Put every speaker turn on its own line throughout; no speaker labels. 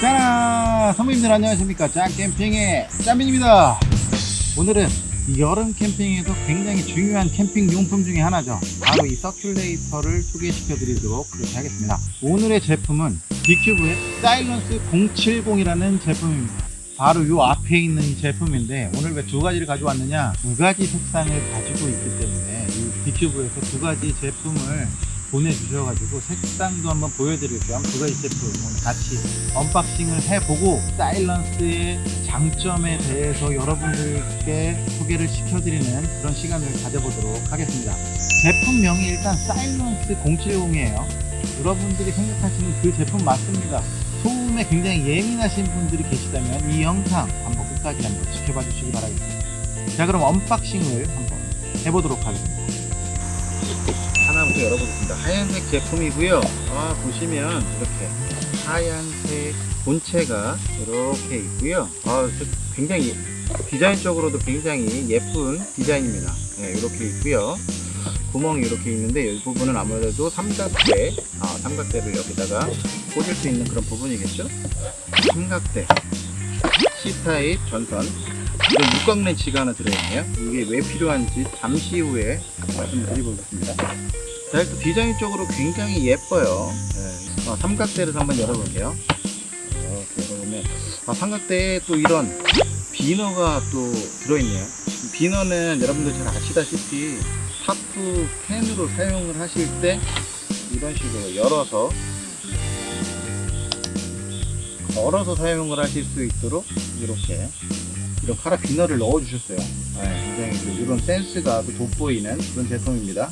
자, 선배님들 안녕하십니까? 짱 캠핑의 짬민입니다. 오늘은 여름 캠핑에서 굉장히 중요한 캠핑 용품 중에 하나죠. 바로 이 서큘레이터를 소개시켜 드리도록 그렇게 하겠습니다. 오늘의 제품은 빅큐브의 사일런스 070이라는 제품입니다. 바로 요 앞에 있는 이 제품인데 오늘 왜 두 가지를 가져왔느냐 두 가지 색상을 가지고 있기 때문에 이 빅큐브에서 두 가지 제품을 보내주셔가지고 색상도 한번 보여드릴 겸 두 가지 제품 같이 unboxing을 해보고 사일런스의 장점에 대해서 여러분들께 소개를 시켜드리는 그런 시간을 가져보도록 하겠습니다. 제품명이 일단 사일런스 070이에요. 여러분들이 생각하시는 그 제품 맞습니다. 소음에 굉장히 예민하신 분들이 계시다면 이 영상 한번 끝까지 한번 지켜봐 주시기 바라겠습니다. 자 그럼 unboxing을 한번 해보도록 하겠습니다 하나부터 열어보겠습니다. 하얀색 제품이고요. 아 보시면 이렇게 하얀색 본체가 이렇게 있고요. 아 굉장히 디자인적으로도 굉장히 예쁜 디자인입니다. 네, 이렇게 있고요. 구멍이 이렇게 있는데 이 부분은 아무래도 삼각대 아, 삼각대를 여기다가 꽂을 수 있는 그런 부분이겠죠? 삼각대 C타입 전선. 이건 육각 렌치가 하나 들어있네요. 이게 왜 필요한지 잠시 후에 말씀드리겠습니다 자 일단 디자인적으로 굉장히 예뻐요. 네. 아, 삼각대를 한번 열어볼게요. 열어보면 아, 삼각대에 또 이런 비너가 또 들어있네요. 비너는 여러분들 잘 아시다시피 타프 팬으로 사용을 하실 때 이런 식으로 열어서 걸어서 사용을 하실 수 있도록 이렇게 이런 카라 비너를 넣어 주셨어요. 네, 굉장히 이런 센스가 돋보이는 그런 제품입니다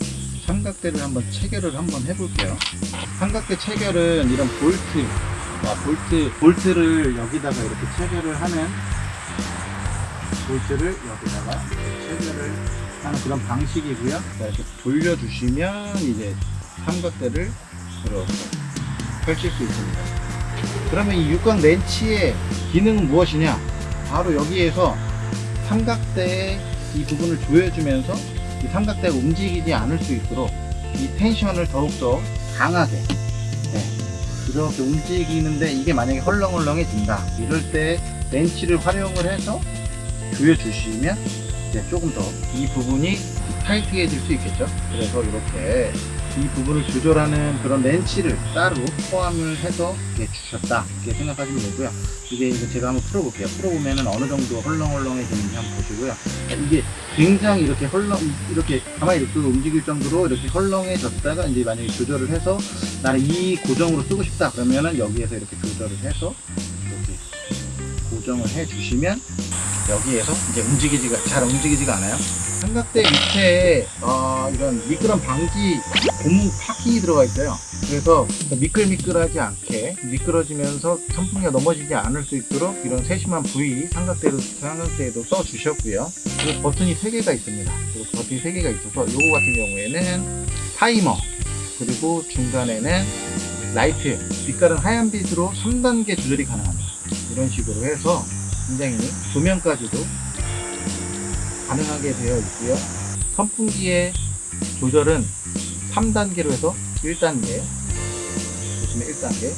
삼각대를 한번 체결을 한번 해볼게요. 삼각대 체결은 이런 볼트 아, 볼트 볼트를 여기다가 이렇게 체결을 하는 볼트를 여기다가 체결을 하는 그런 방식이고요. 자, 이렇게 돌려주시면 이제 삼각대를 이렇게 펼칠 수 있습니다. 그러면 이 육각 렌치의 기능은 무엇이냐? 바로 여기에서 삼각대의 이 부분을 조여주면서 이 삼각대가 움직이지 않을 수 있도록 이 텐션을 더욱더 강하게 네, 이렇게 움직이는데 이게 만약에 헐렁헐렁해진다. 이럴 때 렌치를 활용을 해서 조여 주시면 이제 조금 더 이 부분이 타이트해질 수 있겠죠? 그래서 이렇게 이 부분을 조절하는 그런 렌치를 따로 포함을 해서 주셨다. 이렇게 생각하시면 되고요. 이게 이제 제가 한번 풀어볼게요. 풀어보면은 어느 정도 헐렁헐렁해지는지 한번 보시고요. 이게 굉장히 이렇게 헐렁 이렇게 가만히 이렇게 움직일 정도로 이렇게 헐렁해졌다가 이제 만약에 조절을 해서 나는 이 고정으로 쓰고 싶다 그러면은 여기에서 이렇게 조절을 해서 이렇게 고정을 해 주시면 여기에서 이제 움직이지가 잘 움직이지가 않아요. 삼각대 밑에 어, 이런 미끄럼 방지 고무 파킹이 들어가 있어요 그래서 미끌미끌하지 않게 미끄러지면서 선풍기가 넘어지지 않을 수 있도록 이런 세심한 부위 삼각대로 삼각대에도 써 주셨고요. 그리고 버튼이 3개가 있습니다. 그리고 버튼이 3개가 있어서 요거 같은 경우에는 타이머 그리고 중간에는 라이트 빛깔은 하얀 빛으로 3단계 조절이 가능합니다. 이런 식으로 해서 굉장히 조명까지도 가능하게 되어 있고요. 선풍기의 조절은 3단계로 해서 1단계 보시면 1단계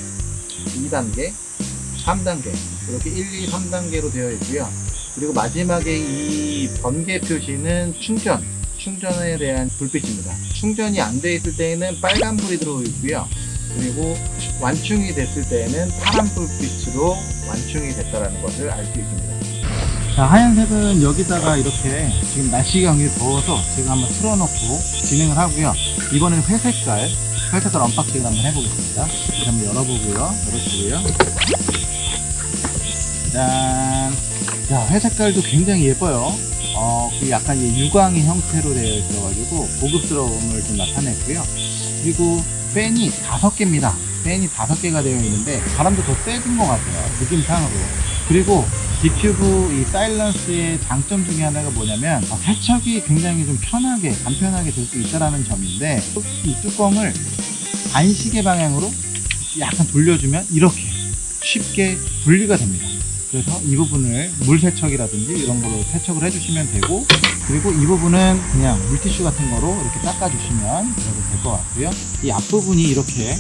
2단계 3단계 이렇게 1, 2, 3단계로 되어 있고요. 그리고 마지막에 이 번개 표시는 충전 충전에 대한 불빛입니다. 충전이 안 돼 있을 때에는 빨간불이 들어오 있고요. 그리고 완충이 됐을 때에는 파란 불빛으로 완충이 됐다는 것을 알 수 있습니다. 자 하얀색은 여기다가 이렇게 지금 날씨가 굉장히 더워서 제가 한번 틀어놓고 진행을 하고요. 이번엔 회색깔 회색깔 unboxing을 한번 해보겠습니다. 한번 열어보고요. 열어주고요. 짠. 자, 회색깔도 굉장히 예뻐요. 어, 그 약간 이 유광의 형태로 되어 있어가지고 고급스러움을 좀 나타냈고요. 그리고 팬이 다섯 개입니다. 팬이 다섯 개가 되어 있는데 바람도 더 세진 것 같아요. 느낌상으로. 그리고 디큐브 이 사일런스의 장점 중에 하나가 뭐냐면 어, 세척이 굉장히 좀 편하게 간편하게 될 수 있다는 점인데 이 뚜껑을 반시계 방향으로 약간 돌려주면 이렇게 쉽게 분리가 됩니다. 그래서 이 부분을 물 세척이라든지 이런 걸로 세척을 해주시면 되고 그리고 이 부분은 그냥 물티슈 같은 거로 이렇게 닦아주시면 될 것 같고요. 이 앞부분이 이렇게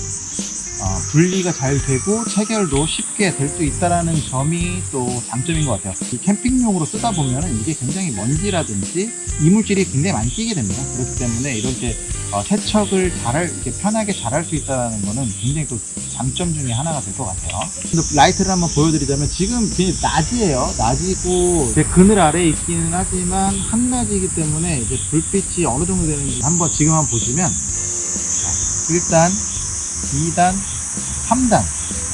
어, 분리가 잘 되고 체결도 쉽게 될 수 있다라는 점이 또 장점인 것 같아요. 이 캠핑용으로 쓰다 보면은 이게 굉장히 먼지라든지 이물질이 굉장히 많이 끼게 됩니다. 그렇기 때문에 이렇게 어, 세척을 잘할 이렇게 편하게 잘 할 수 있다는 거는 굉장히 또 장점 중에 하나가 될 것 같아요. 라이트를 한번 보여드리자면 지금 그냥 낮이에요. 낮이고 이제 그늘 아래에 있기는 하지만 한낮이기 때문에 이제 불빛이 어느 정도 되는지 한번 지금 한번 보시면 자, 1단, 2단, 3단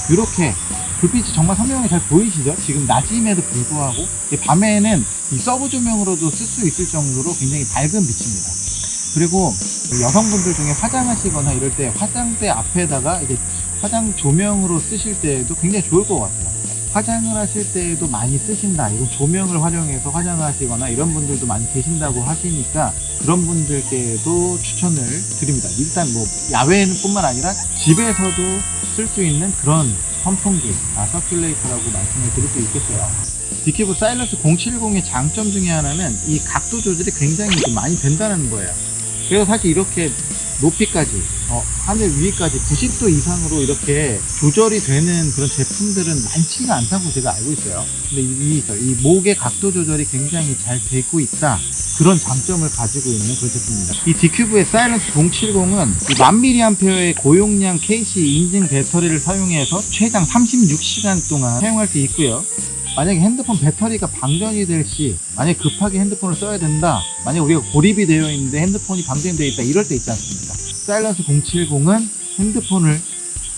이렇게 불빛이 정말 선명하게 잘 보이시죠? 지금 낮임에도 불구하고 이 밤에는 이 서브 조명으로도 쓸 수 있을 정도로 굉장히 밝은 빛입니다. 그리고 여성분들 중에 화장하시거나 이럴 때 화장대 앞에다가 이제 화장 조명으로 쓰실 때에도 굉장히 좋을 것 같아요. 화장을 하실 때에도 많이 쓰신다. 이건 조명을 활용해서 화장을 하시거나 이런 분들도 많이 계신다고 하시니까 그런 분들께도 추천을 드립니다. 일단 뭐 야외는 뿐만 아니라 집에서도 쓸 수 있는 그런 선풍기, 아, 서큘레이터라고 말씀을 드릴 수 있겠어요. 디큐브 사일런스 070의 장점 중에 하나는 이 각도 조절이 굉장히 좀 많이 된다는 거예요. 그래서 사실 이렇게 높이까지 어, 하늘 위까지 90도 이상으로 이렇게 조절이 되는 그런 제품들은 많지가 않다고 제가 알고 있어요. 근데 이, 이, 이 목의 각도 조절이 굉장히 잘 되고 있다. 그런 장점을 가지고 있는 그런 제품입니다. 이 디큐브의 사일런스 070은 1000mAh의 고용량 KC 인증 배터리를 사용해서 최장 36시간 동안 사용할 수 있고요. 만약에 핸드폰 배터리가 방전이 될 시, 만약에 급하게 핸드폰을 써야 된다, 만약에 우리가 고립이 되어 있는데 핸드폰이 방전되어 있다, 이럴 때 있지 않습니까? 사일런스 070은 핸드폰을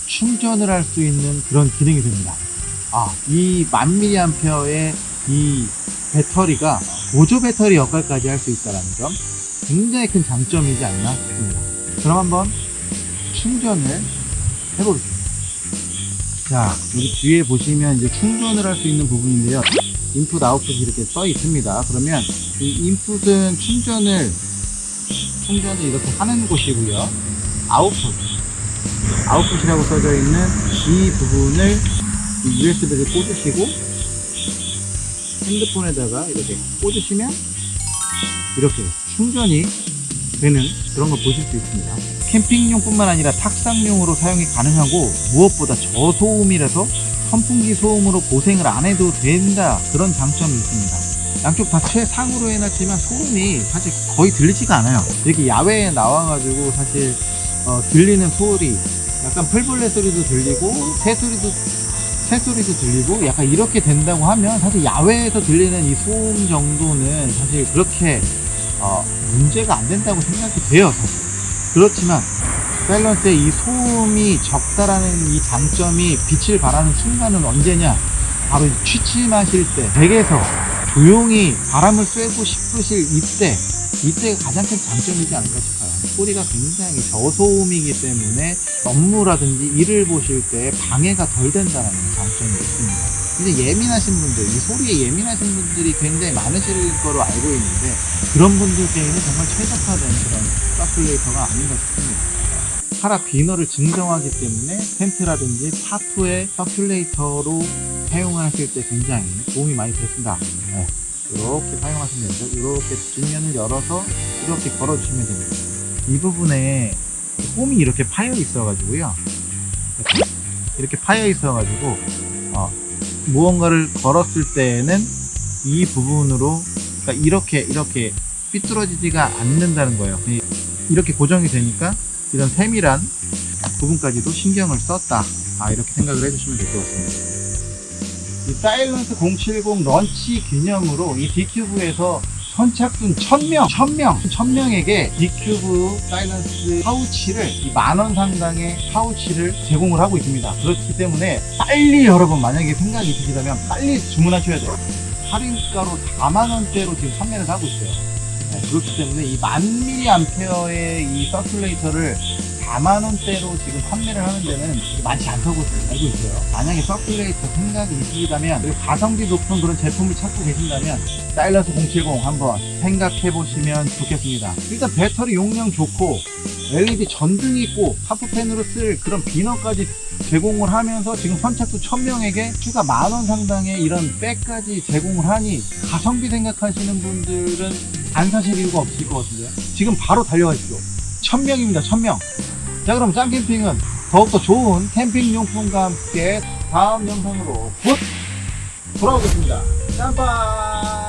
충전을 할 수 있는 그런 기능이 됩니다. 아, 이 1000mAh의 이 배터리가 보조 배터리 역할까지 할 수 있다는 점, 굉장히 큰 장점이지 않나 싶습니다. 그럼 한번 충전을 해보겠습니다. 자, 여기 뒤에 보시면 이제 충전을 할 수 있는 부분인데요. 인풋, 아웃풋이 이렇게 써 있습니다. 그러면 이 인풋은 충전을, 충전을 이렇게 하는 곳이고요. 아웃풋, 아웃풋이라고 써져 있는 이 부분을 이 USB를 꽂으시고 핸드폰에다가 이렇게 꽂으시면 이렇게 충전이 되는 그런 걸 보실 수 있습니다. 캠핑용뿐만 아니라 탁상용으로 사용이 가능하고 무엇보다 저소음이라서 선풍기 소음으로 고생을 안 해도 된다 그런 장점이 있습니다. 양쪽 다 최상으로 해놨지만 소음이 사실 거의 들리지가 않아요. 이렇게 야외에 나와가지고 사실 어, 들리는 소리 약간 풀벌레 소리도 들리고 새 소리도 새 소리도 들리고 약간 이렇게 된다고 하면 사실 야외에서 들리는 이 소음 정도는 사실 그렇게 어, 문제가 안 된다고 생각이 돼요 사실 그렇지만 밸런스의 이 소음이 적다라는 이 장점이 빛을 발하는 순간은 언제냐 바로 취침 하실 때 댁에서 조용히 바람을 쐬고 싶으실 이때 이때가 가장 큰 장점이지 않을까 싶어요 소리가 굉장히 저소음이기 때문에 업무라든지 일을 보실 때 방해가 덜 된다는 장점이 있습니다 근데 예민하신 분들, 이 소리에 예민하신 분들이 굉장히 많으실 거로 알고 있는데 그런 분들께는 정말 최적화된 그런 서큘레이터가 아닌가 싶습니다. 카라 비너를 증정하기 때문에 텐트라든지 파투의 서큘레이터로 사용하실 때 굉장히 도움이 많이 됐습니다. 네, 이렇게 사용하시면 되죠. 이렇게 뒷면을 열어서 이렇게 걸어주시면 됩니다. 이 부분에 홈이 이렇게 파여 있어 가지고요. 이렇게, 파여 있어 가지고 어, 무언가를 걸었을 때에는 이 부분으로 그러니까 이렇게 이렇게 삐뚤어지지가 않는다는 거예요 이- 이렇게 고정이 되니까 이런 세밀한 부분까지도 신경을 썼다 아 이렇게 생각을 해주시면 될 것 같습니다 이 사일런스 070 launch 기념으로 이 디큐브에서 선착순 1000명, 1000명, 1000명에게 디큐브 사일런스 파우치를 만원 상당의 파우치를 제공을 하고 있습니다. 그렇기 때문에 빨리 여러분 만약에 생각이 있으시다면 빨리 주문하셔야 돼요. 할인가로 4만원대로 지금 판매를 하고 있어요. 네, 그렇기 때문에 이 만미리 암페어의 이 서큘레이터를 4만원대로 지금 판매를 하는 데는 많지 않다고 알고 있어요. 만약에 서큘레이터 생각이 있으시다면 가성비 높은 그런 제품을 찾고 계신다면 사일러스 070 한번 생각해 보시면 좋겠습니다. 일단 배터리 용량 좋고 LED 전등이 있고 하프펜으로 쓸 그런 비너까지 제공을 하면서 지금 선착순 1000명에게 추가 만원 상당의 이런 백까지 제공을 하니 가성비 생각하시는 분들은 안 사실 이유가 없을 것 같은데요? 지금 바로 달려가시죠 1000명입니다 1000명. 자 그럼 짱캠핑은 더욱더 좋은 캠핑용품과 함께 다음 영상으로 곧 돌아오겠습니다. 짬빵!